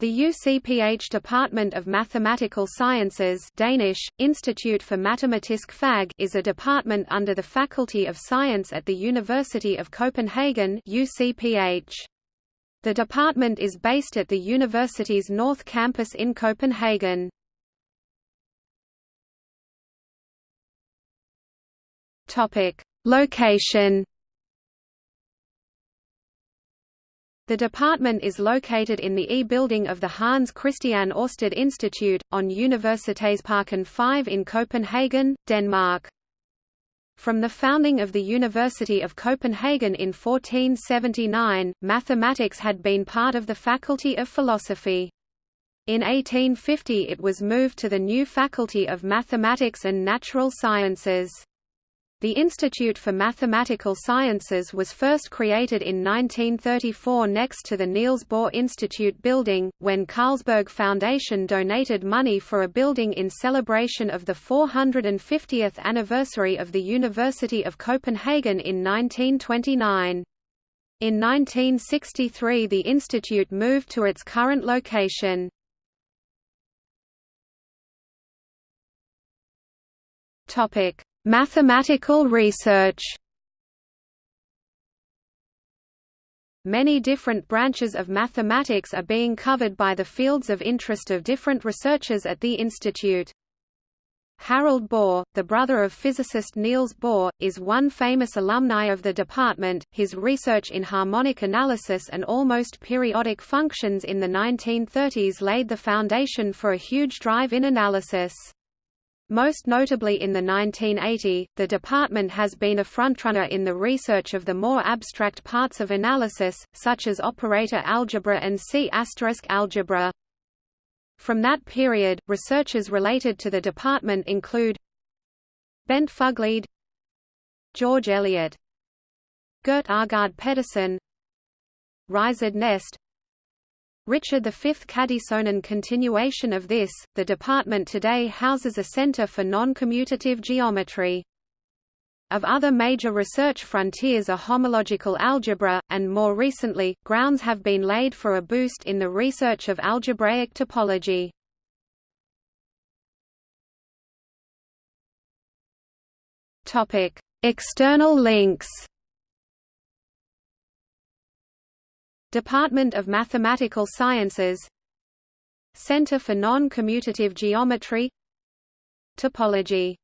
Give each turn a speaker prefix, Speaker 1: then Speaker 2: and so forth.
Speaker 1: The UCPH Department of Mathematical Sciences Danish, Institute for Matematisk Fag is a department under the Faculty of Science at the University of Copenhagen UCPH. The department is based at the university's North Campus in Copenhagen. Location The department is located in the E building of the Hans Christian Ørsted Institute, on Universitetsparken 5 in Copenhagen, Denmark. From the founding of the University of Copenhagen in 1479, mathematics had been part of the Faculty of Philosophy. In 1850 it was moved to the new Faculty of Mathematics and Natural Sciences. The Institute for Mathematical Sciences was first created in 1934 next to the Niels Bohr Institute building, when Carlsberg Foundation donated money for a building in celebration of the 450th anniversary of the University of Copenhagen in 1929. In 1963 the institute moved to its current location. Topic Mathematical research Many different branches of mathematics are being covered by the fields of interest of different researchers at the institute. Harald Bohr, the brother of physicist Niels Bohr, is one famous alumni of the department. His research in harmonic analysis and almost periodic functions in the 1930s laid the foundation for a huge drive in analysis. Most notably in the 1980, the department has been a frontrunner in the research of the more abstract parts of analysis, such as operator algebra and C** algebra. From that period, researchers related to the department include Bent Fuglede George Elliott Gert Aagaard Pedersen Richard Nest Richard V Kadison in continuation of this, the department today houses a center for non-commutative geometry. Of other major research frontiers are homological algebra, and more recently, grounds have been laid for a boost in the research of algebraic topology. External links Department of Mathematical Sciences. Center for Non-Commutative Geometry. Topology